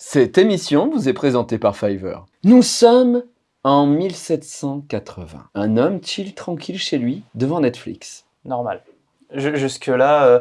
Cette émission vous est présentée par Fiverr. Nous sommes en 1780. Un homme chill tranquille chez lui devant Netflix. Normal. Ju- Jusque-là, euh,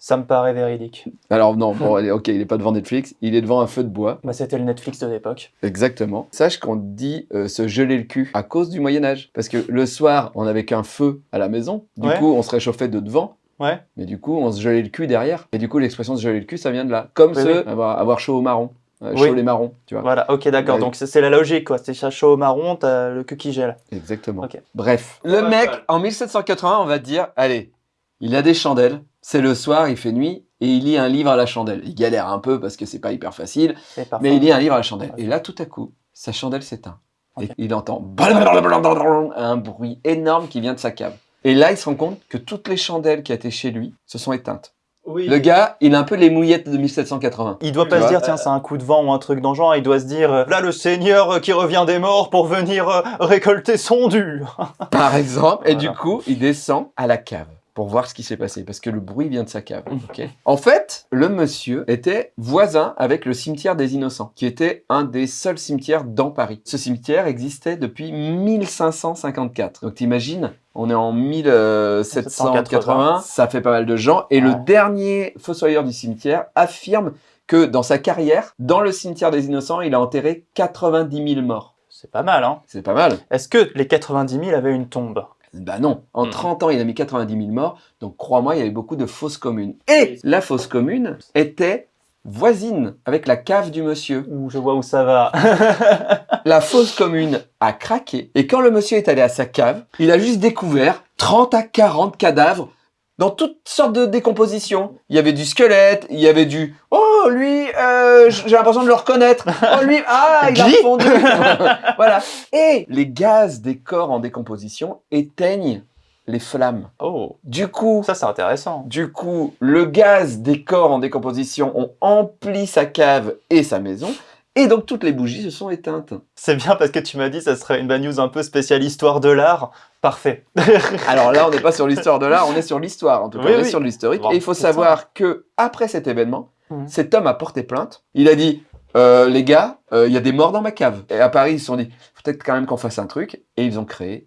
ça me paraît véridique. Alors non, bon, allez, ok, il n'est pas devant Netflix, il est devant un feu de bois. Bah, C'était le Netflix de l'époque. Exactement. Sache qu'on dit euh, se geler le cul à cause du Moyen Âge. Parce que le soir, on n'avait qu'un feu à la maison. Du Ouais. coup, on se réchauffait de devant. Ouais. Mais du coup, on se gelait le cul derrière. Et du coup, l'expression se geler le cul, ça vient de là. Comme Oui, ce, oui. Avoir, avoir chaud au marron. Euh, Oui. Chaud les marrons, tu vois. Voilà, ok, d'accord. Ouais. Donc c'est la logique, quoi. C'est chaud au marron, t'as le cul qui gèle. Exactement. Ok. Bref. Le mec, en 1780, on va dire, allez, il a des chandelles. C'est le soir, il fait nuit. Et il lit un livre à la chandelle. Il galère un peu parce que c'est pas hyper facile. Mais il lit un livre à la chandelle. Et là, tout à coup, sa chandelle s'éteint. Et il entend un bruit énorme qui vient de sa cave. Et là, il se rend compte que toutes les chandelles qui étaient chez lui se sont éteintes. Oui. Le gars, il a un peu les mouillettes de 1780. Il doit Tu pas se dire, tiens, c'est un coup de vent ou un truc dans le genre. Il doit se dire, euh, là, le Seigneur euh, qui revient des morts pour venir euh, récolter son dû. Par exemple. Et Voilà. du coup, il descend à la cave pour voir ce qui s'est passé. Parce que le bruit vient de sa cave. Ok? En fait, le monsieur était voisin avec le cimetière des Innocents, qui était un des seuls cimetières dans Paris. Ce cimetière existait depuis 1554. Donc t'imagines, on est en 1780, ça fait pas mal de gens. Et le dernier fossoyeur du cimetière affirme que dans sa carrière, dans le cimetière des Innocents, il a enterré 90 000 morts. C'est pas mal, hein? C'est pas mal. Est-ce que les 90 000 avaient une tombe? Bah non, en Mhm. 30 ans, il a mis 90 000 morts, donc crois-moi, il y avait beaucoup de fausses communes. Et la fausse commune était voisine avec la cave du monsieur. Ouh, je vois où ça va. La fausse commune a craqué, et quand le monsieur est allé à sa cave, il a juste découvert 30 à 40 cadavres dans toutes sortes de décompositions. Il y avait du squelette, il y avait du « Oh, lui, euh, j'ai l'impression de le reconnaître. Oh, lui, ah, il a fondu. » Voilà. Et les gaz des corps en décomposition éteignent les flammes. oh, Du coup, ça c'est intéressant. du coup, le gaz des corps en décomposition ont empli sa cave et sa maison, et donc toutes les bougies se sont éteintes. C'est bien parce que tu m'as dit ça serait une bad news un peu spéciale histoire de l'art. Parfait. Alors là, on n'est pas sur l'histoire de l'art, on est sur l'histoire, en tout cas, Oui, on est oui. sur l'historique. Bon, et il faut ça. savoir que après cet événement, Cet homme a porté plainte. Il a dit, euh, les gars, euh, il y a des morts dans ma cave. Et à Paris, ils se sont dit, peut-être quand même qu'on fasse un truc. Et ils ont créé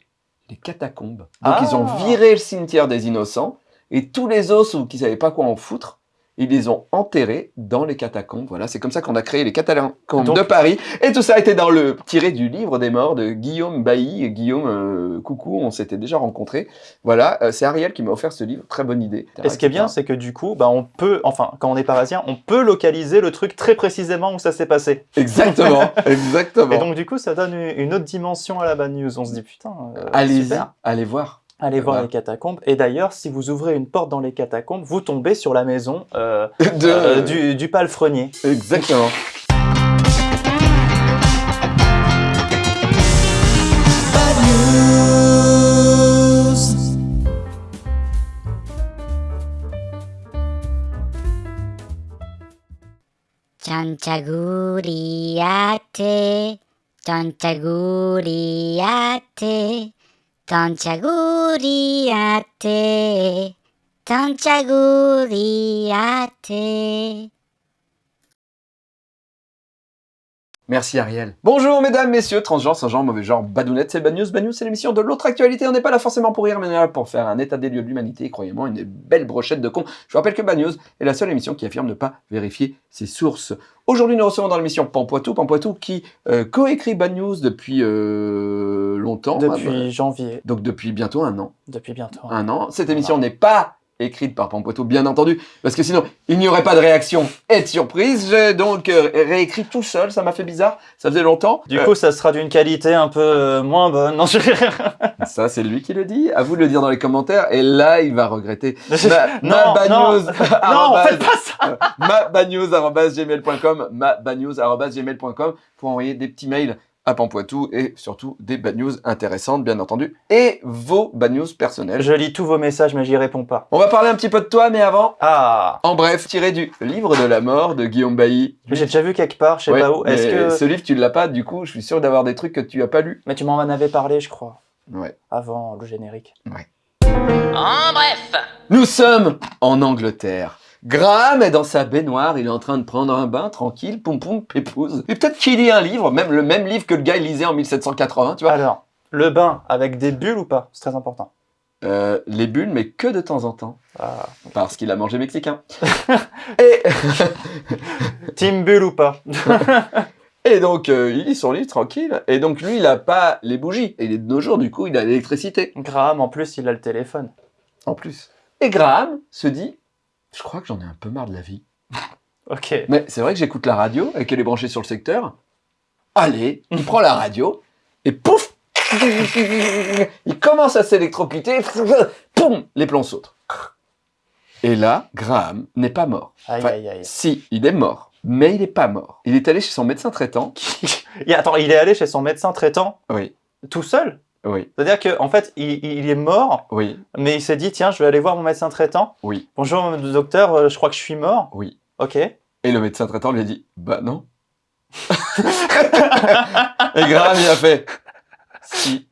les catacombes. Donc Ah. ils ont viré le cimetière des innocents et tous les os qui savaient pas quoi en foutre. Ils les ont enterrés dans les catacombes. Voilà, c'est comme ça qu'on a créé les catacombes Donc- de Paris. Et tout ça a été dans le tiré du livre des morts de Guillaume Bailly. Et Guillaume, euh, coucou, on s'était déjà rencontrés. Voilà, euh, c'est Ariel qui m'a offert ce livre. Très bonne idée. Et ce qui est bien, c'est que du coup, bah, on peut, enfin, quand on est parisien, on peut localiser le truc très précisément où ça s'est passé. Exactement, exactement. Et donc, du coup, ça donne une autre dimension à la bad news. On se dit, putain, euh, super. allez voir. Allez voir Voilà. les catacombes. Et d'ailleurs, si vous ouvrez une porte dans les catacombes, vous tombez sur la maison euh, De- euh, du, du palefrenier. Exactement. Tanti auguri a te, tanti auguri a te. Merci Ariel. Bonjour mesdames, messieurs, transgenres, sans genre, mauvais genre, badounettes, c'est Bad News. Bad News, c'est l'émission de l'autre actualité. On n'est pas là forcément pour rire, mais on est là pour faire un état des lieux de l'humanité. Croyez-moi, une belle brochette de cons. Je vous rappelle que Bad News est la seule émission qui affirme ne pas vérifier ses sources. Aujourd'hui, nous recevons dans l'émission Pampoitou, Pampoitou qui euh, coécrit Bad News depuis euh, longtemps. Depuis janvier, Donc depuis bientôt un an. depuis bientôt. un an. Cette émission n'est pas écrite par Pampoitou, bien entendu, parce que sinon, il n'y aurait pas de réaction et de surprise. J'ai donc euh, réécrit tout seul, ça m'a fait bizarre, ça faisait longtemps. Du Euh, coup, ça sera d'une qualité un peu euh, moins bonne. Non, je... ça, c'est lui qui le dit. À vous de le dire dans les commentaires, et là, il va regretter. Ma, Non, ma bad non. news, non, arrobase- faites pas ça ma badnews@gmail.com, ma badnews@gmail.com pour envoyer des petits mails à Pampoitou et surtout des bad news intéressantes, bien entendu, et vos bad news personnelles. Je lis tous vos messages, mais j'y réponds pas. On va parler un petit peu de toi, mais avant, Ah En bref, tiré du livre de la mort de Guillaume Bailly. J'ai déjà vu quelque part, je sais Ouais, pas où. Est-ce mais que... Ce livre, tu l'as pas, du coup, je suis sûr d'avoir des trucs que tu as pas lus. Mais tu m'en avais parlé, je crois, Ouais. avant le générique. En bref, Nous sommes en Angleterre. Graham est dans sa baignoire, il est en train de prendre un bain, tranquille, poum poum, pépouze. Et peut-être qu'il lit un livre, même le même livre que le gars il lisait en 1780, tu vois. Alors, le bain avec des bulles ou pas? C'est très important. Euh, les bulles, mais que de temps en temps. Ah. Parce qu'il a mangé mexicain. et, Team bulle ou pas? Et donc, euh, il lit son livre tranquille. Et donc, lui, il a pas les bougies. Et il est de nos jours, du coup, il a l'électricité. Graham, en plus, il a le téléphone. En plus. Et Graham se dit, je crois que j'en ai un peu marre de la vie. Ok. Mais c'est vrai que j'écoute la radio et qu'elle est branchée sur le secteur. Allez, il prend la radio et pouf Il commence à s'électrocuter. Poum Les plombs sautent. Et là, Graham n'est pas mort. Aïe, Enfin, aïe, aïe. Si, il est mort. Mais il n'est pas mort. Il est allé chez son médecin traitant. Attends, il est allé chez son médecin traitant Oui, tout seul? Oui, C'est-à-dire qu'en en fait, il, il est mort, oui, mais il s'est dit, tiens, je vais aller voir mon médecin traitant. oui, Bonjour, docteur, euh, je crois que je suis mort. oui. Ok. Et le médecin traitant lui a dit Bah non. et Graham, il a fait Si.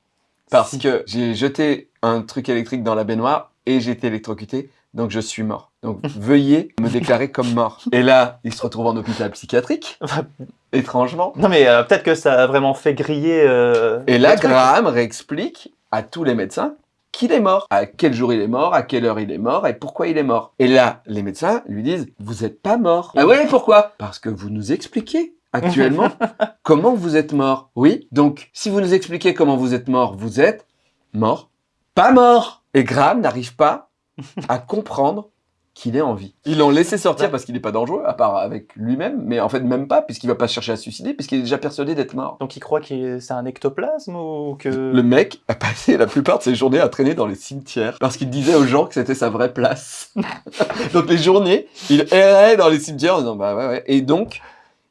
Parce Si. que j'ai jeté un truc électrique dans la baignoire et j'ai été électrocuté, donc je suis mort. Donc veuillez me déclarer comme mort. Et là, il se retrouve en hôpital psychiatrique, étrangement. Non, mais euh, peut-être que ça a vraiment fait griller. euh, Et là. Graham réexplique à tous les médecins qu'il est mort, à quel jour il est mort, à quelle heure il est mort et pourquoi il est mort. Et là, les médecins lui disent Vous n'êtes pas mort. Ah ouais, pourquoi? Parce que vous nous expliquez actuellement comment vous êtes mort. Oui, donc si vous nous expliquez comment vous êtes mort, vous êtes mort, pas mort. Et Graham n'arrive pas à comprendre qu'il est en vie. Ils l'ont laissé sortir parce qu'il n'est pas dangereux, à part avec lui-même, mais en fait même pas, puisqu'il va pas chercher à se suicider, puisqu'il est déjà persuadé d'être mort. Donc il croit que c'est un ectoplasme ou que. Le mec a passé la plupart de ses journées à traîner dans les cimetières parce qu'il disait aux gens que c'était sa vraie place. donc les journées, il errait dans les cimetières en disant bah ouais ouais. Et donc,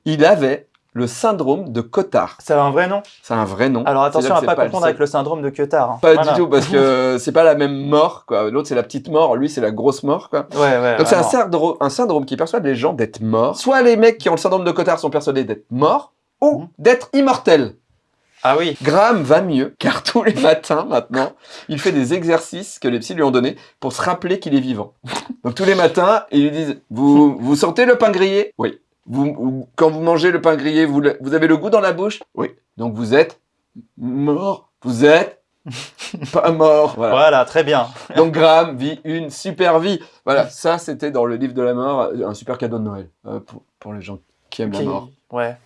il avait le syndrome de Cotard. C'est un vrai nom? C'est un vrai nom. Alors attention à pas c'est confondre avec le syndrome de Cotard. hein. Pas Voilà. du tout parce que c'est pas la même mort quoi. L'autre c'est la petite mort, lui c'est la grosse mort quoi. Ouais, ouais. Donc c'est un syndrome, un syndrome qui persuade les gens d'être morts. Soit les mecs qui ont le syndrome de Cotard sont persuadés d'être morts ou Mhm. d'être immortels. Ah oui. Graham va mieux, car tous les matins maintenant, il fait des exercices que les psys lui ont donnés pour se rappeler qu'il est vivant. Donc tous les matins, ils lui disent Vous, vous sentez le pain grillé? Oui. Vous, quand vous mangez le pain grillé, vous, le- vous avez le goût dans la bouche? Oui. Donc vous êtes mort. Vous êtes pas mort. Voilà. Voilà, très bien. Donc Graham vit une super vie. Voilà, ça c'était dans le livre de la mort, un super cadeau de Noël euh, pour, pour les gens qui aiment la mort. Ouais.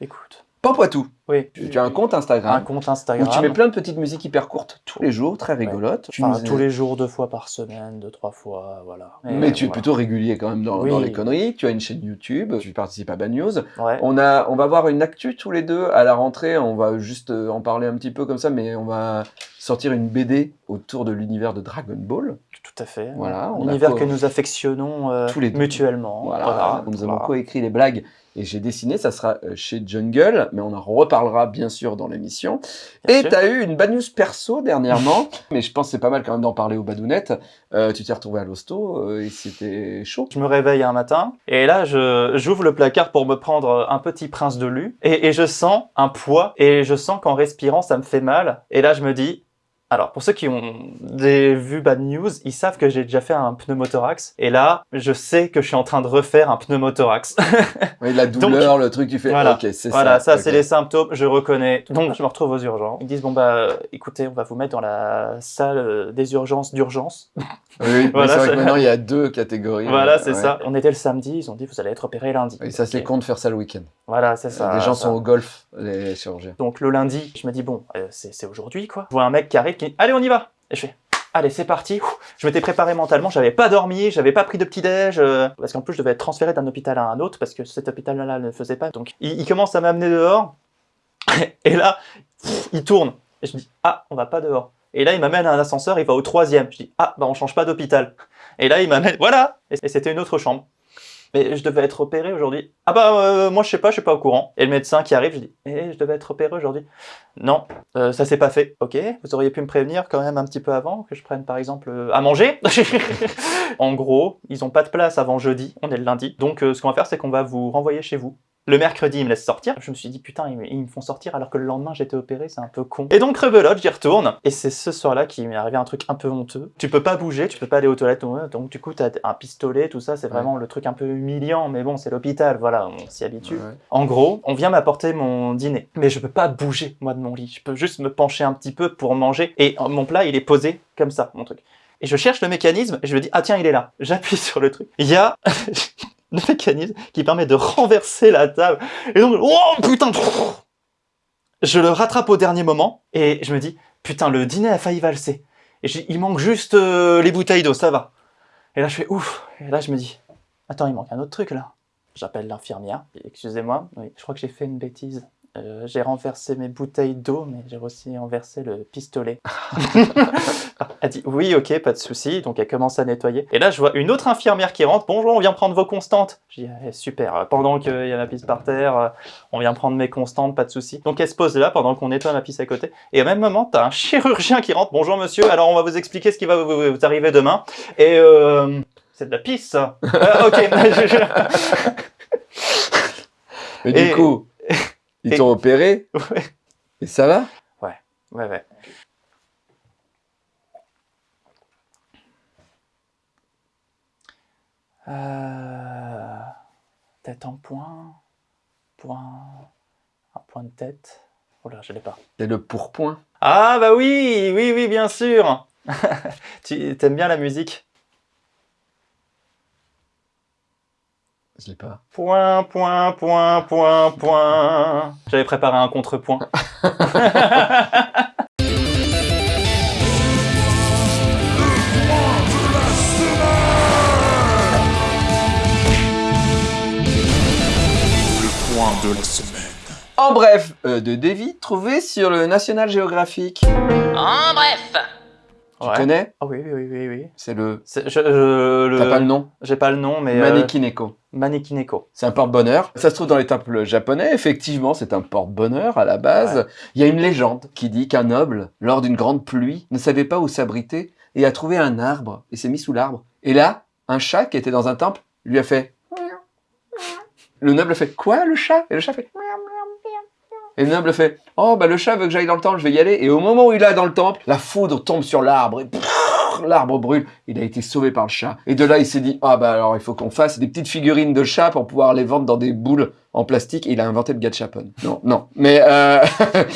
Écoute. Pampoitou, Oui. tu, tu as un compte Instagram Un compte où Instagram. tu mets plein de petites musiques hyper courtes tous les jours, très rigolotes. Tu Enfin, tous les jours, deux fois par semaine, deux, trois fois, voilà. Mais tu es voilà. plutôt régulier quand même dans, Oui. dans les conneries. Tu as une chaîne YouTube, tu participes à Bad News. Ouais. On, a, on va voir une actu tous les deux à la rentrée. On va juste euh, en parler un petit peu comme ça, mais on va sortir une BD autour de l'univers de Dragon Ball. Tout à fait. Voilà, L'univers que nous affectionnons euh, Tous les deux. mutuellement. Voilà, nous avons voilà. coécrit les blagues et j'ai dessiné, ça sera euh, chez Jungle, mais on en reparlera bien sûr dans l'émission. Et sûr. tu as eu une bad news perso dernièrement, mais je pense que c'est pas mal quand même d'en parler aux badounettes. Euh, tu t'es retrouvé à l'hosto euh, et c'était chaud. Je me réveille un matin et là je j'ouvre le placard pour me prendre un petit prince de lu et, et je sens un poids et je sens qu'en respirant ça me fait mal et là je me dis alors pour ceux qui ont des vues bad news ils savent que j'ai déjà fait un pneumothorax et là je sais que je suis en train de refaire un pneumothorax Oui, la douleur, le truc, tu fais. Voilà. Ok, c'est voilà ça, ça. c'est les symptômes je reconnais donc je me retrouve aux urgences ils me disent bon bah euh, écoutez on va vous mettre dans la salle euh, des urgences d'urgence Oui, oui, Voilà, c'est vrai ça- que maintenant il y a deux catégories. voilà euh, c'est ouais. ça on était le samedi ils ont dit vous allez être opéré lundi Et ça, c'est con de faire ça le week-end. voilà c'est ça les gens ça. sont au golf, les chirurgiens. Donc le lundi, je me dis, bon, euh, c'est c'est aujourd'hui quoi. Je vois un mec qui arrive allez, on y va. Et je fais, allez, c'est parti. Je m'étais préparé mentalement, j'avais pas dormi, j'avais pas pris de petit-déj, euh, parce qu'en plus je devais être transféré d'un hôpital à un autre, parce que cet hôpital-là ne faisait pas. Donc il, commence à m'amener dehors, et là, il tourne. Et je me dis, ah, on va pas dehors. Et là, il m'amène à un ascenseur, il va au troisième. Je dis, ah, bah on change pas d'hôpital. Et là, il m'amène, voilà et c'était une autre chambre. Mais je devais être opéré aujourd'hui. Ah bah euh, moi je sais pas, je suis pas au courant. Et le médecin qui arrive, je dis, eh, je devais être opéré aujourd'hui. Non, euh, ça s'est pas fait. Ok, vous auriez pu me prévenir quand même un petit peu avant que je prenne par exemple euh, à manger. en gros, ils ont pas de place avant jeudi, on est le lundi. Donc ce qu'on va faire, c'est qu'on va vous renvoyer chez vous. Le mercredi, ils me laissent sortir. Je me suis dit, putain, ils, me- ils me font sortir alors que le lendemain, j'étais opéré, c'est un peu con. Et donc, rebelote, j'y retourne. Et c'est ce soir-là qu'il m'est arrivé un truc un peu honteux. Tu peux pas bouger, tu peux pas aller aux toilettes. Donc, du coup, t'as un pistolet, tout ça, c'est vraiment le truc un peu humiliant. Mais bon, c'est l'hôpital, voilà, on s'y habitue. Ouais. En gros, on vient m'apporter mon dîner. Mais je peux pas bouger, moi, de mon lit. Je peux juste me pencher un petit peu pour manger. Et euh, mon plat, il est posé comme ça, mon truc. Et je cherche le mécanisme et je me dis, ah tiens, il est là. J'appuie sur le truc. Il y a le mécanisme qui permet de renverser la table. Et donc, oh putain Je le rattrape au dernier moment et je me dis, putain, le dîner a failli valser. Et il manque juste euh, les bouteilles d'eau, ça va. Et là, je fais ouf. Et là, je me dis, attends, il manque un autre truc là. J'appelle l'infirmière. Excusez-moi, je crois que j'ai fait une bêtise. Euh, j'ai renversé mes bouteilles d'eau, mais j'ai aussi renversé le pistolet. elle dit oui, ok, pas de souci. Donc elle commence à nettoyer. Et là, je vois une autre infirmière qui rentre. Bonjour, on vient prendre vos constantes. Je dis Eh, super. Pendant qu'il y a ma pisse par terre, euh, on vient prendre mes constantes, pas de souci. Donc elle se pose là pendant qu'on nettoie ma pisse à côté. Et au même moment, t'as un chirurgien qui rentre. Bonjour monsieur. Alors on va vous expliquer ce qui va vous, arriver demain. Et euh, c'est de la pisse. ça. Euh, ok. Mais du coup, ils et- t'ont opéré Ouais. et ça va? Ouais, ouais. Euh, tête en point, point, un point de tête. Oh là, je l'ai pas. C'est le pourpoint? Ah bah oui, oui, oui, bien sûr. tu t'aimes bien la musique? Je l'ai pas. Point, point, point, point, point. J'avais préparé un contrepoint. Point de la semaine. En bref, euh, de Davy, trouvé sur le National Geographic. En bref, Tu Ouais. connais? Ah oui, oui, oui, oui, oui. C'est le... C'est- je- je- le- T'as pas le nom? J'ai pas le nom, mais... euh, Manekineko. Manekineko. C'est un porte-bonheur. Ça se trouve dans les temples japonais. Effectivement, c'est un porte-bonheur à la base. Ouais. Il y a une légende qui dit qu'un noble, lors d'une grande pluie, ne savait pas où s'abriter et a trouvé un arbre et s'est mis sous l'arbre. Et là, un chat qui était dans un temple lui a fait. Le noble fait quoi le chat? Et le chat fait. Et le noble fait Oh, bah le chat veut que j'aille dans le temple, je vais y aller. Et au moment où il est dans le temple, la foudre tombe sur l'arbre et l'arbre brûle. Il a été sauvé par le chat. Et de là, il s'est dit Ah, bah alors il faut qu'on fasse des petites figurines de chat pour pouvoir les vendre dans des boules en plastique. Et il a inventé le gachapon. Non, non. Mais euh,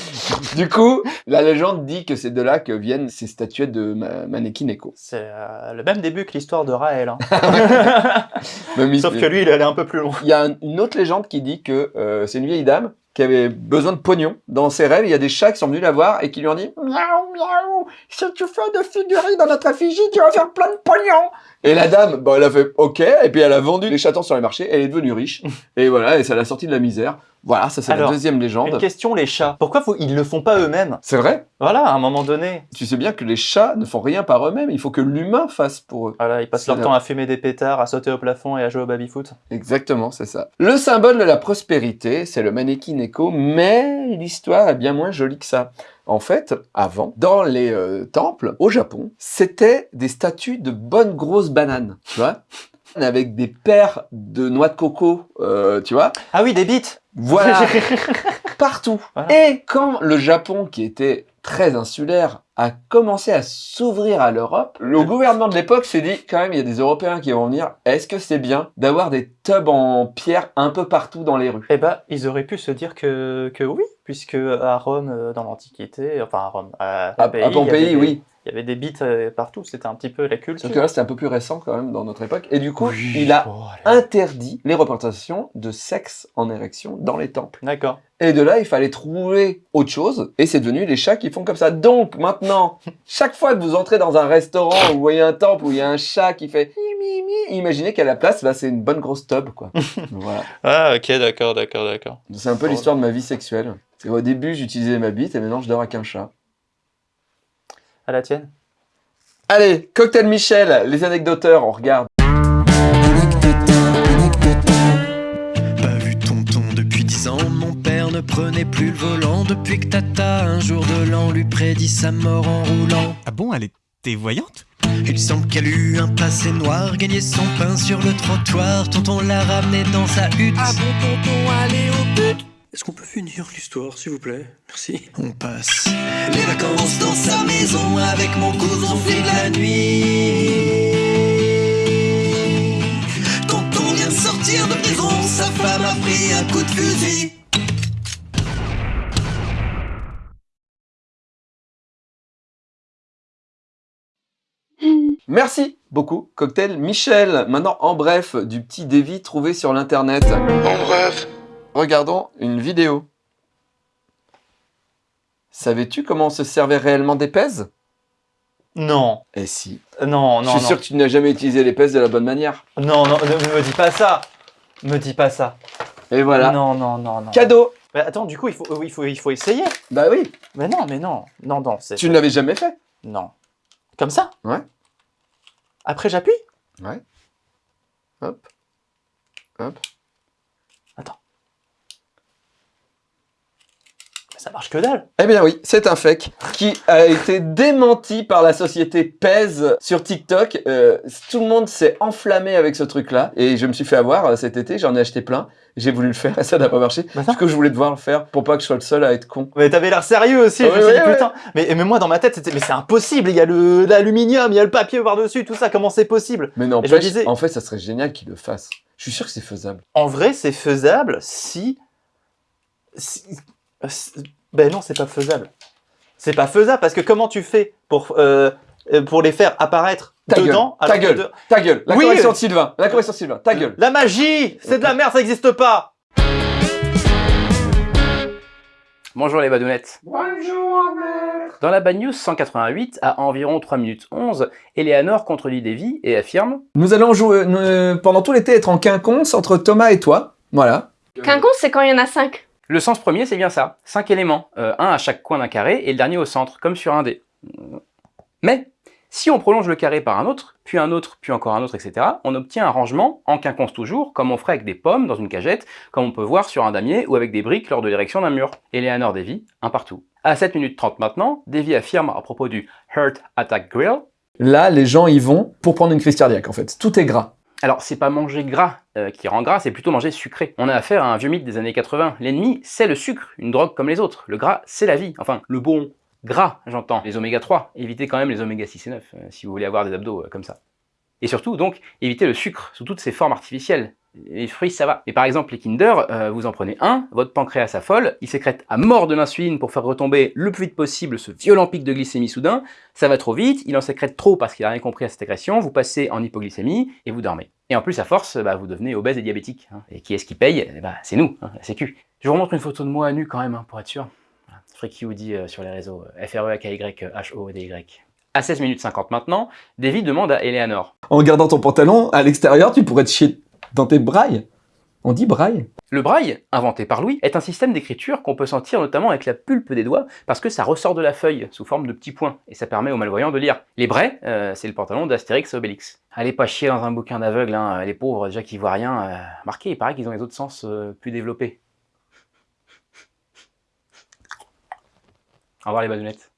du coup, la légende dit que c'est de là que viennent ces statuettes de ma Manekineko. C'est euh, le même début que l'histoire de Raël. hein. Sauf que lui, il allait un peu plus loin. Il y a un- une autre légende qui dit que euh, c'est une vieille dame qui avait besoin de pognon. Dans ses rêves, il y a des chats qui sont venus la voir et qui lui ont dit Miaou, miaou, si tu fais de figurines dans notre effigie, tu vas faire plein de pognon. Et la dame, bon, elle a fait OK, et puis elle a vendu les chatons sur les marchés, elle est devenue riche. et voilà, et ça l'a sortie de la misère. Voilà, ça c'est la Alors, deuxième Une légende. question, les chats. Pourquoi faut- ils le font pas eux-mêmes? C'est vrai Voilà, à un moment donné. Tu sais bien que les chats ne font rien par eux-mêmes, il faut que l'humain fasse pour eux. Voilà, ils passent leur temps à fumer des pétards, à sauter au plafond et à jouer au baby-foot. Exactement, c'est ça. Le symbole de la prospérité, c'est le mannequin écho, mais l'histoire est bien moins jolie que ça. En fait, avant, dans les euh, temples, au Japon, c'était des statues de bonnes grosses bananes, tu vois. Avec des paires de noix de coco, euh, tu vois. Ah oui, des bites. Voilà, partout. Voilà. Et quand le Japon, qui était très insulaire, a commencé à s'ouvrir à l'Europe, le gouvernement de l'époque s'est dit, quand même, il y a des Européens qui vont venir, est-ce que c'est bien d'avoir des tubs en pierre un peu partout dans les rues? Eh ben, ils auraient pu se dire que, que oui, puisque à Rome, euh, dans l'Antiquité, enfin à Rome, à À, Pompéi, à Pompéi, des- oui. Il y avait des bites euh, partout, c'était un petit peu la culture. Sauf que là, c'était un peu plus récent quand même dans notre époque. Et du coup, Oui, il a interdit les représentations de sexe en érection dans les temples. D'accord. Et de là, il fallait trouver autre chose. Et c'est devenu les chats qui font comme ça. Donc, maintenant, chaque fois que vous entrez dans un restaurant où vous voyez un temple où il y a un chat qui fait imaginez qu'à la place, là, c'est une bonne grosse tub, quoi. voilà. Ah, ok, d'accord, d'accord, d'accord. C'est un peu l'histoire de ma vie sexuelle. C'est au début, j'utilisais ma bite et maintenant, je dors avec un chat. À la tienne Allez, Cocktail Michel, les anecdoteurs, on regarde. Pas vu tonton depuis dix ans, mon père ne prenait plus le volant depuis que tata un jour de l'an lui prédit sa mort en roulant. Ah bon, elle est T'es voyante? Il semble qu'elle eut un passé noir, gagné son pain sur le trottoir. Tonton l'a ramené dans sa hutte. Ah bon, tonton, allez au but Est-ce qu'on peut finir l'histoire, s'il vous plaît? Merci. On passe les vacances dans sa maison avec mon cousin, on fait de la nuit. Tonton vient de sortir de prison, sa femme a pris un coup de fusil. Merci beaucoup, Cocktail Michel. Maintenant, en bref, du petit Davy trouvé sur l'internet. En bref, Regardons une vidéo. Savais-tu comment on se servait réellement des pèses? Non, Eh si. Euh, non, Je non, suis non. sûr que tu n'as jamais utilisé les pèses de la bonne manière. Non, non, ne me dis pas ça. Me dis pas ça. Et voilà. Non, non, non, non. Cadeau Mais attends, du coup, il faut, euh, il faut, il faut essayer. Bah oui. Mais non, mais non, non, non, c'est... Tu ne l'avais jamais fait Non. Comme ça? Ouais. Après, j'appuie? Ouais. Hop. Hop. Attends. Mais ça marche que dalle. Eh bien oui, c'est un fake qui a été démenti par la société Pèse sur TikTok. Euh, tout le monde s'est enflammé avec ce truc-là et je me suis fait avoir euh, cet été, j'en ai acheté plein. J'ai voulu le faire et ça n'a pas marché. Bah. Parce que je voulais devoir le faire pour pas que je sois le seul à être con. Mais t'avais l'air sérieux aussi, je Ouais, me suis dit, ouais, putain. Mais, mais moi, dans ma tête, c'était, mais c'est impossible, il y a l'aluminium, il y a le papier par-dessus, tout ça, comment c'est possible? Mais non, je disais- en fait, ça serait génial qu'il le fasse. Je suis sûr que c'est faisable. En vrai, c'est faisable si- Ben non, c'est pas faisable. C'est pas faisable, parce que comment tu fais pour, euh, euh, pour les faire apparaître Ta gueule, dedans ta alors que gueule. de- Ta gueule, la Oui, correction de Sylvain, la correction de Sylvain, ta gueule. La magie C'est de la merde, ça n'existe pas Bonjour les badounettes. Bonjour Dans la Bad News 188, à environ 3 minutes 11, Eleanor contredit Davy et affirme Nous allons jouer euh, pendant tout l'été être en quinconce entre Thomas et toi. Voilà. Quinconce, c'est quand il y en a 5. Le sens premier, c'est bien ça. 5 éléments, euh, un à chaque coin d'un carré et le dernier au centre, comme sur un dé. Mais, si on prolonge le carré par un autre, puis un autre, puis encore un autre, etc., on obtient un rangement, en quinconce toujours, comme on ferait avec des pommes dans une cagette, comme on peut voir sur un damier ou avec des briques lors de l'érection d'un mur. Eleanor Davy, un partout. À 7 minutes 30 maintenant, Davy affirme à propos du Heart Attack Grill Là, les gens y vont pour prendre une crise cardiaque en fait. Tout est gras. Alors, c'est pas manger gras euh, qui rend gras, c'est plutôt manger sucré. On a affaire à un vieux mythe des années 80. L'ennemi, c'est le sucre, une drogue comme les autres. Le gras, c'est la vie. Enfin, le bon gras, j'entends. Les oméga 3. Évitez quand même les oméga 6 et 9, euh, si vous voulez avoir des abdos euh, comme ça. Et surtout, donc, évitez le sucre sous toutes ses formes artificielles. Les fruits, ça va. Mais par exemple, les Kinder, euh, vous en prenez un, votre pancréas s'affole, il sécrète à mort de l'insuline pour faire retomber le plus vite possible ce violent pic de glycémie soudain, ça va trop vite, il en sécrète trop parce qu'il a rien compris à cette agression, vous passez en hypoglycémie et vous dormez. Et en plus, à force, bah, vous devenez obèse et diabétique. hein. Et qui est-ce qui paye? Eh bah, C'est nous, hein, la sécu. Je vous remontre une photo de moi à nu quand même, hein, pour être sûr. Voilà. Freaky Woody euh, sur les réseaux, euh, f r e a k y h o d y À 16 minutes 50 maintenant, Davy demande à Eleanor. En gardant ton pantalon, à l'extérieur, tu pourrais te chier dans tes brailles. On dit braille Le braille, inventé par Louis, est un système d'écriture qu'on peut sentir notamment avec la pulpe des doigts parce que ça ressort de la feuille sous forme de petits points et ça permet aux malvoyants de lire. Les brailles, euh, c'est le pantalon d'Astérix et Obélix. Allez pas chier dans un bouquin d'aveugle, hein, les pauvres déjà qui voient rien. Euh, marquez, il paraît qu'ils ont les autres sens euh, plus développés. Au revoir les badounettes.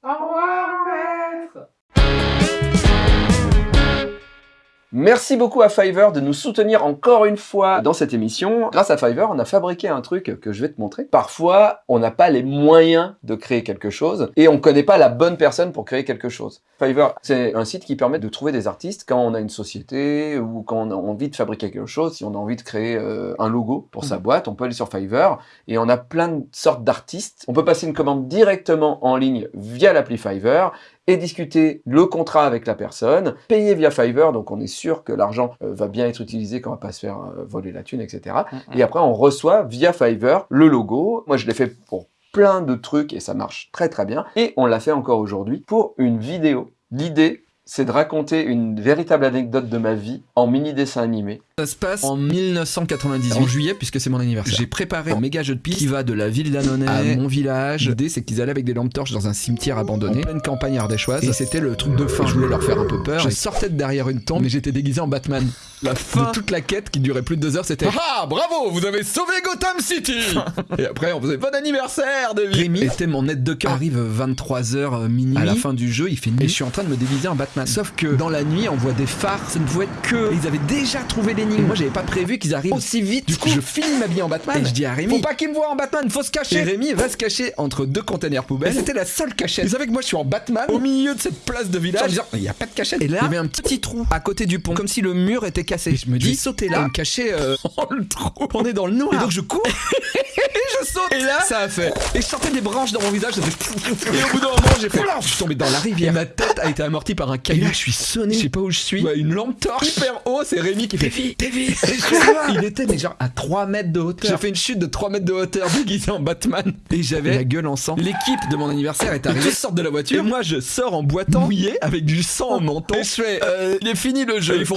Merci beaucoup à Fiverr de nous soutenir encore une fois dans cette émission. Grâce à Fiverr, on a fabriqué un truc que je vais te montrer. Parfois, on n'a pas les moyens de créer quelque chose et on ne connaît pas la bonne personne pour créer quelque chose. Fiverr, c'est un site qui permet de trouver des artistes quand on a une société ou quand on a envie de fabriquer quelque chose. Si on a envie de créer euh, un logo pour sa boîte, on peut aller sur Fiverr et on a plein de sortes d'artistes. On peut passer une commande directement en ligne via l'appli Fiverr et discuter le contrat avec la personne, payer via Fiverr, donc on est sûr que l'argent euh, va bien être utilisé, qu'on va pas se faire euh, voler la thune, etc. Et après, on reçoit via Fiverr le logo. Moi, je l'ai fait pour plein de trucs et ça marche très très bien. Et on l'a fait encore aujourd'hui pour une vidéo. L'idée, c'est de raconter une véritable anecdote de ma vie en mini dessin animé. Ça se passe en 1998, en juillet, puisque c'est mon anniversaire. J'ai préparé un méga jeu de piste qui va de la ville d'Annonay à mon village. L'idée, c'est qu'ils allaient avec des lampes torches dans un cimetière abandonné, en pleine campagne ardéchoise. Et c'était le truc de fin. Je voulais leur faire un peu peur. Je sortais de derrière une tombe, mais j'étais déguisé en Batman. La fin de toute la quête qui durait plus de deux heures, c'était Ah, bravo, vous avez sauvé Gotham City Et après, on faisait bon anniversaire, David Rémi était mon aide de camp. Arrive 23h minuit. À la fin du jeu, il fait nuit. Et je suis en train de me déguiser en Batman. Sauf que dans la nuit, on voit des phares. Ça ne pouvait être que. Ils avaient déjà trouvé Moi, j'avais pas prévu qu'ils arrivent aussi vite. Du coup, je finis ma vie en Batman. Et je dis à Rémi Faut pas qu'il me voit en Batman, faut se cacher. Et Rémi va se cacher entre deux containers poubelles. Et C'était la seule cachette. Vous savez que moi, je suis en Batman au milieu de cette place de village. En disant Il y a pas de cachette. Et là, il y avait un petit trou à côté du pont. Comme si le mur était cassé. Et je me dis sauter là, me cacher euh, dans le trou. On est dans le noir. Et donc je cours. et je saute. Et là, ça a fait. Et je sortais des branches dans mon visage. Ça fait... Et au bout d'un moment, j'ai fait. Je suis tombé dans la rivière. Et ma tête a été amortie par un caillou. Et là, je suis sonné. Je sais pas où je suis. Ouais, une lampe torche hyper haut. C'est Rémi qui fait. Davy. Il était mais genre à 3 mètres de hauteur. J'ai fait une chute de 3 mètres de hauteur déguisé en Batman. Et j'avais la gueule en sang. L'équipe de mon anniversaire est arrivée. Ils sortent de la voiture. Et moi, je sors en boitant mouillé avec du sang au menton. Et je fais. euh, il est fini le jeu. Ils font.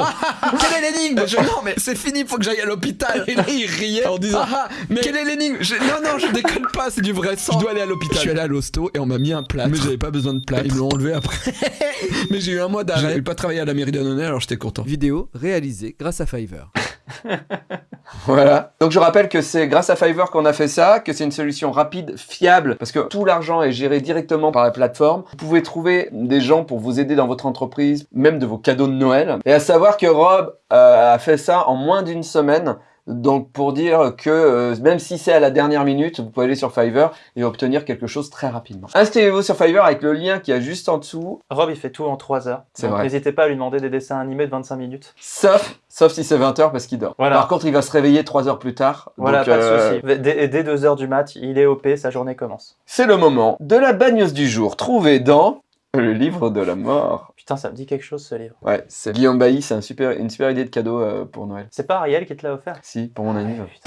Quelle est l'énigme? Je non mais c'est fini, faut que j'aille à l'hôpital. Et là ils riaient en disant ah, mais quelle est l'énigme? Je- Non non, je déconne pas, c'est du vrai sang. Je dois aller à l'hôpital. Je suis allé à l'hosto et on m'a mis un plâtre. Mais j'avais pas besoin de plâtre. Ils me l'ont enlevé après. mais j'ai eu un mois d'arrêt. J'ai pas travaillé à la mairie d'Annonay alors j'étais content. Vidéo réalisée grâce à Fiverr. Voilà. Donc je rappelle que c'est grâce à Fiverr qu'on a fait ça, que c'est une solution rapide, fiable, parce que tout l'argent est géré directement par la plateforme. Vous pouvez trouver des gens pour vous aider dans votre entreprise, même de vos cadeaux de Noël. Et à savoir que Rob euh, a fait ça en moins d'une semaine. Donc pour dire que euh, même si c'est à la dernière minute, vous pouvez aller sur Fiverr et obtenir quelque chose très rapidement. Inscrivez-vous sur Fiverr avec le lien qui est juste en dessous, Rob, il fait tout en 3 heures. C'est vrai. n'hésitez pas à lui demander des dessins animés de 25 minutes. sauf, sauf si c'est 20h parce qu'il dort. Voilà. Par contre, il va se réveiller 3 heures plus tard. Voilà, Donc, pas de euh, souci. Dès, dès 2 heures du mat, il est OP, sa journée commence. C'est le moment de la bagneuse du jour, trouvée dans le livre de la mort. Putain, ça me dit quelque chose ce livre. Ouais, c'est Guillaume Bailly, c'est un super, une super idée de cadeau euh, pour Noël. C'est pas Ariel qui te l'a offert? Si, pour mon anniversaire.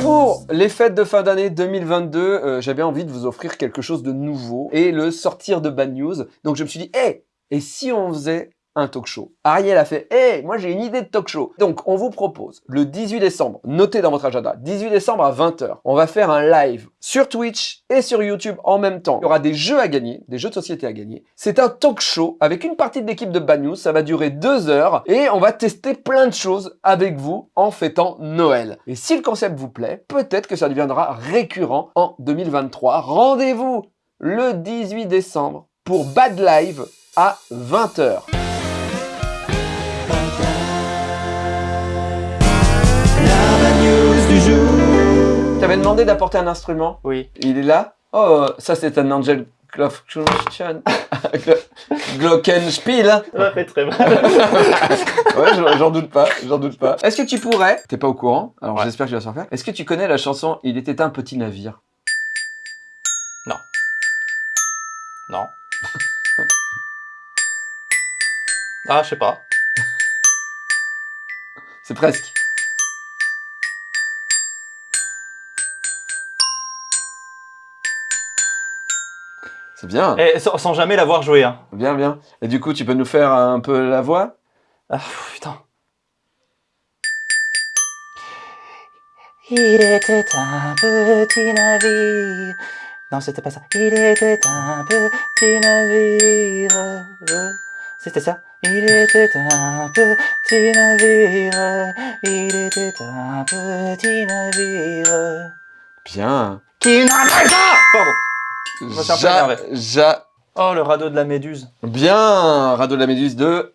Pour les fêtes de fin d'année 2022, euh, j'avais envie de vous offrir quelque chose de nouveau et le sortir de Bad News. Donc je me suis dit, hé, et si on faisait un talk show Ariel a fait, hé, moi j'ai une idée de talk show. Donc on vous propose le 18 décembre, notez dans votre agenda, 18 décembre à 20h, on va faire un live sur Twitch et sur YouTube en même temps. Il y aura des jeux à gagner, des jeux de société à gagner. C'est un talk show avec une partie de l'équipe de Bad News, ça va durer deux heures et on va tester plein de choses avec vous en fêtant Noël. Et si le concept vous plaît, peut-être que ça deviendra récurrent en 2023. Rendez-vous le 18 décembre pour Bad Live à 20h. T'avais demandé d'apporter un instrument Oui. Il est là Oh, ça c'est un Angel Glockenspiel. Glockenspiel. Ça fait très mal. Ouais, j'en- doute pas, j'en doute pas. Est-ce que tu pourrais, t'es pas au courant, alors Ouais. j'espère que tu vas s'en faire. Est-ce que tu connais la chanson Il était un petit navire? Non. Ah, je sais pas. C'est presque. C'est bien, Et sans, sans jamais l'avoir joué, hein. bien, bien. Et du coup, tu peux nous faire un peu la voix? Ah, putain. Il était un petit navire. Non, c'était pas ça. Il était un petit navire. C'était ça. Il était un petit navire. Il était un petit navire. Bien. Qui n'avait pas Pardon. Un peu Ja, énervé. ja, Oh, le radeau de la méduse. bien. Radeau de la Méduse 2.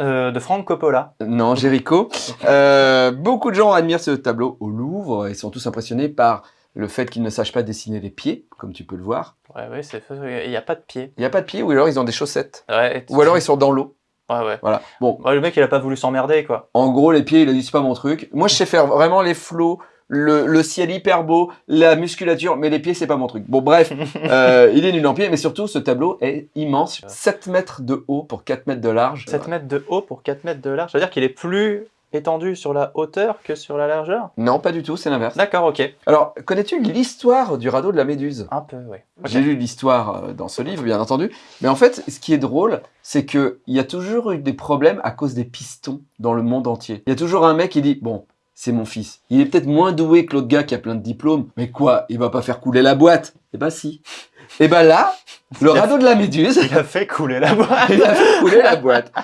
Euh, de Franck Coppola. Non, Jéricho. Euh, beaucoup de gens admirent ce tableau au Louvre et sont tous impressionnés par le fait qu'il ne sache pas dessiner les pieds, comme tu peux le voir. Ouais, ouais, c'est Il n'y a pas de pied. Il n'y a pas de pieds ou alors ils ont des chaussettes. Ouais, Ou alors ils sont dans l'eau. Ouais, ouais. Voilà. Bon, Ouais, le mec, il a pas voulu s'emmerder, quoi. en gros, les pieds, il a dit c'est pas mon truc. Moi, je sais faire vraiment les flots, le, le ciel hyper beau, la musculature, mais les pieds, c'est pas mon truc. Bon, bref, euh, il est nul en pied, mais surtout, ce tableau est immense. 7 mètres de haut pour 4 mètres de large. 7 mètres de haut pour 4 mètres de large. C'est-à-dire qu'il est plus étendu sur la hauteur que sur la largeur? Non, pas du tout, c'est l'inverse. D'accord, ok. Alors, connais-tu l'histoire du radeau de la Méduse? Un peu, oui. J'ai lu l'histoire euh, dans ce livre, bien entendu. Mais en fait, ce qui est drôle, c'est qu'il y a toujours eu des problèmes à cause des pistons dans le monde entier. Il y a toujours un mec qui dit, bon, c'est mon fils. Il est peut-être moins doué que l'autre gars qui a plein de diplômes. Mais quoi, il va pas faire couler la boîte? Eh ben si. Et ben là, le radeau de la Méduse, Il a fait couler la boîte. il a fait couler la boîte.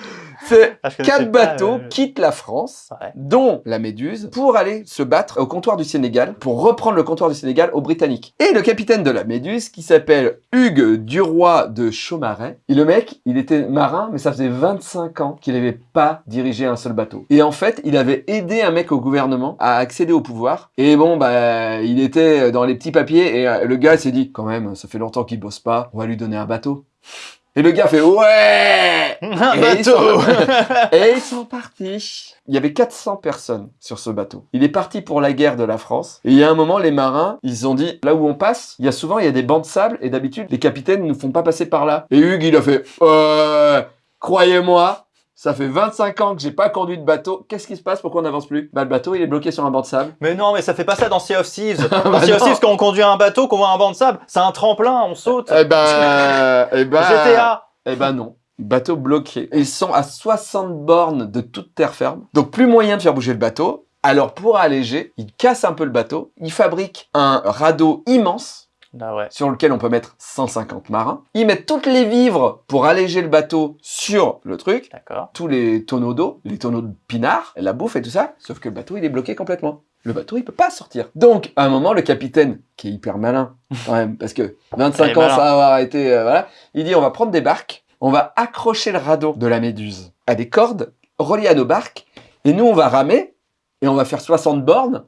C'est Ah, quatre bateaux euh, quittent la France, Ouais. dont la Méduse, pour aller se battre au comptoir du Sénégal, pour reprendre le comptoir du Sénégal aux Britanniques. Et le capitaine de la Méduse, qui s'appelle Hugues Duroy de Chaumaret, et le mec, il était marin, mais ça faisait 25 ans qu'il n'avait pas dirigé un seul bateau. Et en fait, il avait aidé un mec au gouvernement à accéder au pouvoir. Et bon, bah, il était dans les petits papiers, et euh, le gars s'est dit, quand même, ça fait longtemps qu'il bosse pas, on va lui donner un bateau. Et le gars fait, ouais Un Et ils bateau sont- et ils sont partis. Il y avait 400 personnes sur ce bateau. Il est parti pour la guerre de la France. Et il y a un moment, les marins, ils ont dit, là où on passe, il y a souvent, il y a des bancs de sable. Et d'habitude, les capitaines ne nous font pas passer par là. Et Hugues, il a fait, euh, croyez-moi, ça fait 25 ans que j'ai pas conduit de bateau. Qu'est-ce qui se passe? Pourquoi on n'avance plus? Bah, le bateau, il est bloqué sur un banc de sable. Mais non, mais ça fait pas ça dans Sea of Thieves. Dans Bah Sea of. Thieves, quand on conduit un bateau, qu'on voit un banc de sable, c'est un tremplin, on saute. Eh ben, eh ben, GTA. Eh ben non. Bateau bloqué. Ils sont à 60 bornes de toute terre ferme. Donc plus moyen de faire bouger le bateau. Alors pour alléger, ils cassent un peu le bateau. Ils fabriquent un radeau immense Ouais. sur lequel on peut mettre 150 marins. Ils mettent toutes les vivres pour alléger le bateau sur le truc. D'accord. Tous les tonneaux d'eau, les tonneaux de pinard, la bouffe et tout ça. Sauf que le bateau, il est bloqué complètement. Le bateau, il peut pas sortir. Donc, à un moment, le capitaine, qui est hyper malin, quand même, parce que 25 Il est ans malin. sans avoir été, euh, voilà, il dit, on va prendre des barques, on va accrocher le radeau de la Méduse à des cordes reliées à nos barques, et nous, on va ramer, et on va faire 60 bornes,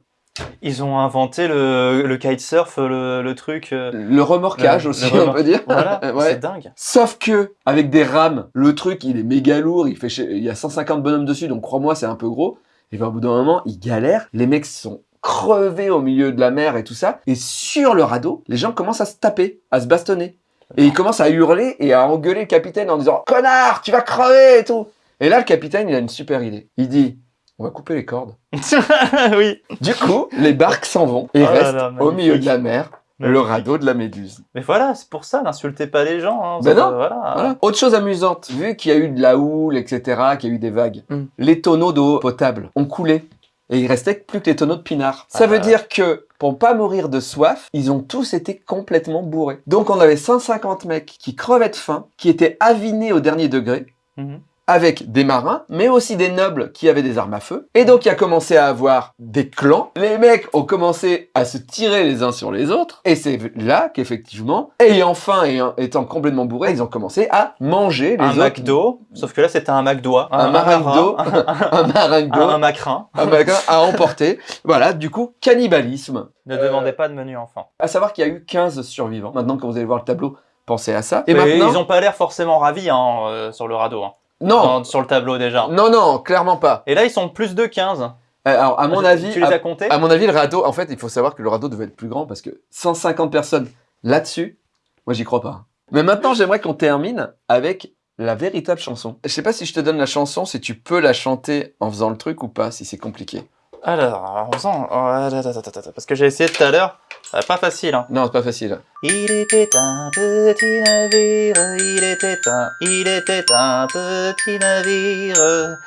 Ils ont inventé le, le kitesurf, le, le truc. euh, le remorquage Le- aussi, on peut dire. Voilà, Ouais. c'est dingue. Sauf que, avec des rames, le truc, il est méga lourd, il fait, il y a 150 bonhommes dessus, donc crois-moi, c'est un peu gros. Et ben, au bout d'un moment, ils galèrent. Les mecs sont crevés au milieu de la mer et tout ça. Et sur le radeau, les gens commencent à se taper, à se bastonner. Et ils commencent à hurler et à engueuler le capitaine en disant Connard, tu vas crever et tout. Et là, le capitaine, il a une super idée. Il dit On va couper les cordes. oui. Du coup, les barques s'en vont et Oh là restent là, au milieu de la mer, le radeau de la Méduse. Mais voilà, c'est pour ça, n'insultez pas les gens. Hein, Ben non. Voilà. Voilà. Autre chose amusante, vu qu'il y a eu de la houle, etc., qu'il y a eu des vagues, Mm. les tonneaux d'eau potable ont coulé. Et il restait plus que les tonneaux de pinard. Ça Ah. veut dire que, pour pas mourir de soif, ils ont tous été complètement bourrés. Donc on avait 150 mecs qui crevaient de faim, qui étaient avinés au dernier degré, Mhm. Avec des marins, mais aussi des nobles qui avaient des armes à feu. Et donc il a commencé à avoir des clans. Les mecs ont commencé à se tirer les uns sur les autres. Et c'est là qu'effectivement, ayant faim et étant complètement bourrés, ils ont commencé à manger les Un autres. McDo, sauf que là c'était un McDo. Un maringdo, Un, un maringdo, un, un macrin. un macrin à emporter. Voilà, du coup, cannibalisme. Ne demandez pas de menu enfant. À savoir qu'il y a eu 15 survivants. Maintenant, quand vous allez voir le tableau, pensez à ça. Et Mais maintenant... ils ont pas l'air forcément ravis hein, euh, sur le radeau. hein. Non, Dans- sur le tableau déjà. non, non, clairement pas. Et là ils sont plus de 15. Euh, Alors, à mon avis... Tu les as comptés À mon avis, le radeau, en fait, il faut savoir que le radeau devait être plus grand parce que 150 personnes là-dessus, moi, j'y crois pas. Mais maintenant, j'aimerais qu'on termine avec la véritable chanson. Je sais pas si je te donne la chanson, si tu peux la chanter en faisant le truc ou pas, si c'est compliqué. Alors, en faisant... oh, parce que j'ai essayé tout à l'heure. Euh, pas facile. Hein. Non, c'est pas facile. Il était un petit navire, il était un, il était un petit navire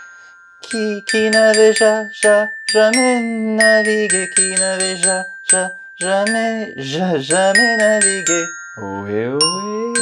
qui, qui n'avait ja, ja, jamais navigué, qui n'avait ja, ja, jamais, ja, jamais navigué. Ohé, ohé.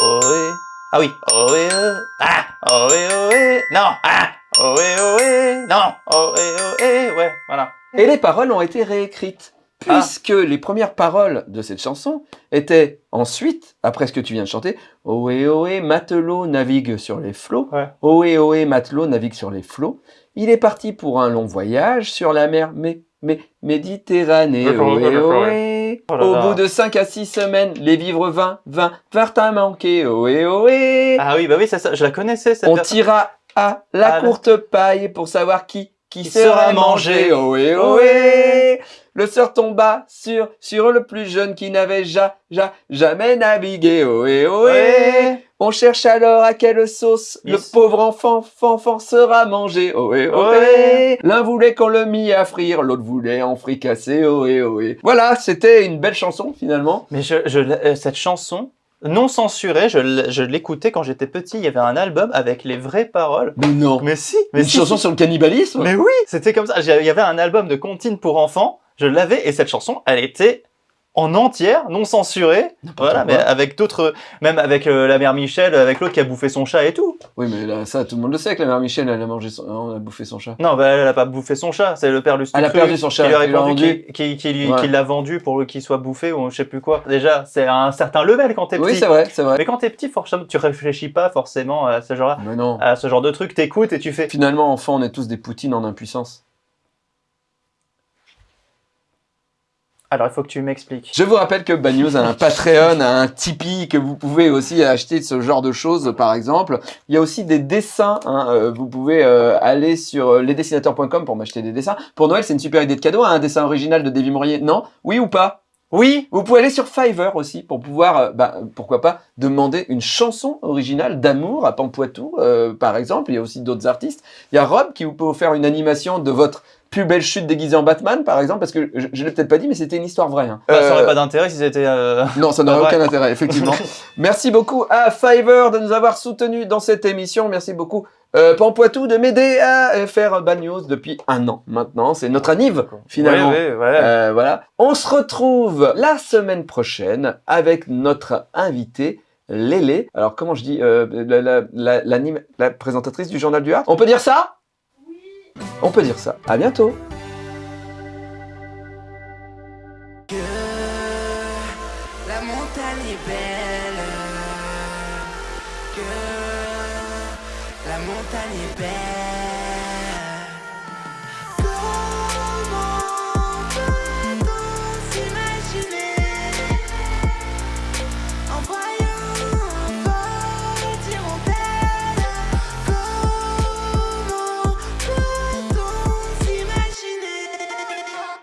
Ohé. Ah oui. Ohé, oh. Ah. Ohé, ohé. Non. Ah. Ohé, ohé. Non. Ohé, ohé. Ouais, voilà. Et les paroles ont été réécrites. Ah. Puisque les premières paroles de cette chanson étaient ensuite, après ce que tu viens de chanter, Ohé ohé, matelot navigue sur les flots. Ouais. Ohé ohé, matelot navigue sur les flots. Il est parti pour un long voyage sur la mer mais, mais, Méditerranée. Ohé ohé. Oh là Au là. bout de 5 à 6 semaines, les vivres 20, 20, vinrent à manquer. Ohé ohé. Ah oui, bah oui, c'est ça. Je la connaissais cette On tira à la courte paille pour savoir qui, qui, sera mangé. Ohé, ohé. Le sort tomba sur, sur le plus jeune qui n'avait ja, ja, jamais navigué. Ohé, ohé. Ouais. On cherche alors à quelle sauce le pauvre enfant fanfan sera mangé. Ohé, ohé. L'un voulait qu'on le mit à frire, l'autre voulait en fricasser. Ohé, ohé. Voilà, c'était une belle chanson finalement. Mais je, je- euh, cette chanson, non censurée, je, l'écoutais quand j'étais petit. Il y avait un album avec les vraies paroles. Mais non. Mais si, mais Une si, chanson si. sur le cannibalisme? Mais oui, c'était comme ça. Il y avait un album de comptines pour enfants. Je l'avais et cette chanson, elle était en entière, non censurée. Voilà, mais avec d'autres, même avec euh, la mère Michel, avec l'autre qui a bouffé son chat et tout. Oui, mais là, ça, tout le monde le sait que la mère Michel, elle a mangé son... non, elle a bouffé son chat. Non, bah, elle a pas bouffé son chat, c'est le père Lustucru Elle a perdu son chat, qui lui a répondu vendu. qui, Ouais. l'a vendu pour qu'il soit bouffé ou je sais plus quoi. Déjà, c'est à un certain level quand t'es Oui, petit. c'est vrai, c'est vrai. Mais quand t'es petit, forcément, tu réfléchis pas forcément à ce genre, Mais non. à ce genre de truc. T'écoutes et tu fais. Finalement, enfant, on est tous des poutines en impuissance. Alors, il faut que tu m'expliques. Je vous rappelle que Bad News a un Patreon, a un Tipeee, que vous pouvez aussi acheter ce genre de choses, par exemple. Il y a aussi des dessins. hein, euh, vous pouvez euh, aller sur euh, lesdessinateurs.com pour m'acheter des dessins. Pour Noël, c'est une super idée de cadeau. hein, un dessin original de Davy Mourier. Non? Oui ou pas? Oui, Vous pouvez aller sur Fiverr aussi pour pouvoir, euh, bah, pourquoi pas, demander une chanson originale d'amour à Pampoitou, euh, par exemple. Il y a aussi d'autres artistes. Il y a Rob qui vous peut faire une animation de votre plus belle chute déguisée en Batman, par exemple, parce que je, je l'ai peut-être pas dit, mais c'était une histoire vraie. hein. bah, ça Euh, aurait pas d'intérêt si c'était. euh, non, ça n'aurait aucun intérêt, effectivement. Merci beaucoup à Fiverr de nous avoir soutenus dans cette émission. Merci beaucoup euh, Pampoitou de m'aider à euh, faire Bad News depuis un an maintenant. C'est notre anniv, finalement. Ouais, ouais, ouais. Euh, voilà. On se retrouve la semaine prochaine avec notre invité. Lélé. Alors, comment je dis euh, la, la, la, l'anime- la présentatrice du Journal du Art On peut dire ça? On peut dire ça. À bientôt.